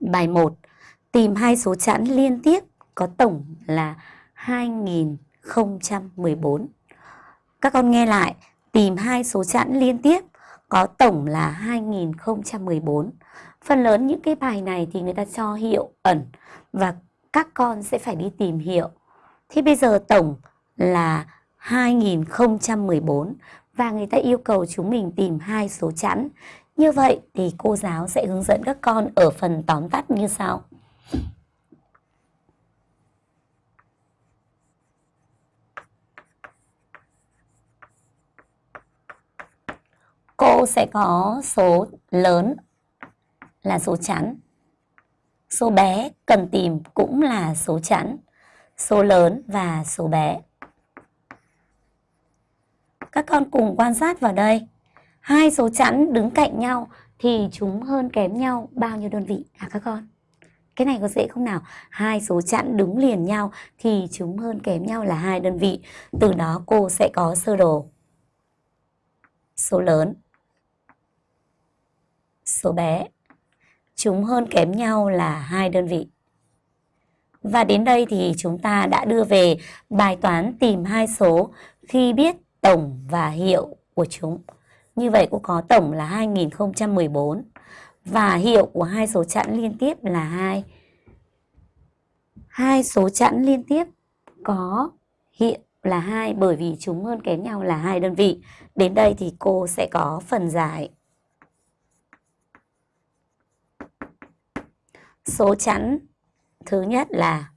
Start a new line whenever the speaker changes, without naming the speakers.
Bài 1. Tìm hai số chẵn liên tiếp có tổng là 2014. Các con nghe lại, tìm hai số chẵn liên tiếp có tổng là 2014. Phần lớn những cái bài này thì người ta cho hiệu ẩn và các con sẽ phải đi tìm hiệu. Thế bây giờ tổng là 2014 và người ta yêu cầu chúng mình tìm hai số chẵn. Như vậy thì cô giáo sẽ hướng dẫn các con ở phần tóm tắt như sau. Cô sẽ có số lớn là số chẵn. Số bé cần tìm cũng là số chẵn. Số lớn và số bé. Các con cùng quan sát vào đây. Hai số chẵn đứng cạnh nhau thì chúng hơn kém nhau bao nhiêu đơn vị à các con? Cái này có dễ không nào? Hai số chẵn đứng liền nhau thì chúng hơn kém nhau là hai đơn vị. Từ đó cô sẽ có sơ đồ. Số lớn. Số bé. Chúng hơn kém nhau là hai đơn vị. Và đến đây thì chúng ta đã đưa về bài toán tìm hai số khi biết tổng và hiệu của chúng. Như vậy cô có tổng là 2014 và hiệu của hai số chẵn liên tiếp là 2. Hai số chẵn liên tiếp có hiệu là 2 bởi vì chúng hơn kém nhau là hai đơn vị. Đến đây thì cô sẽ có phần giải. Số chẵn thứ nhất là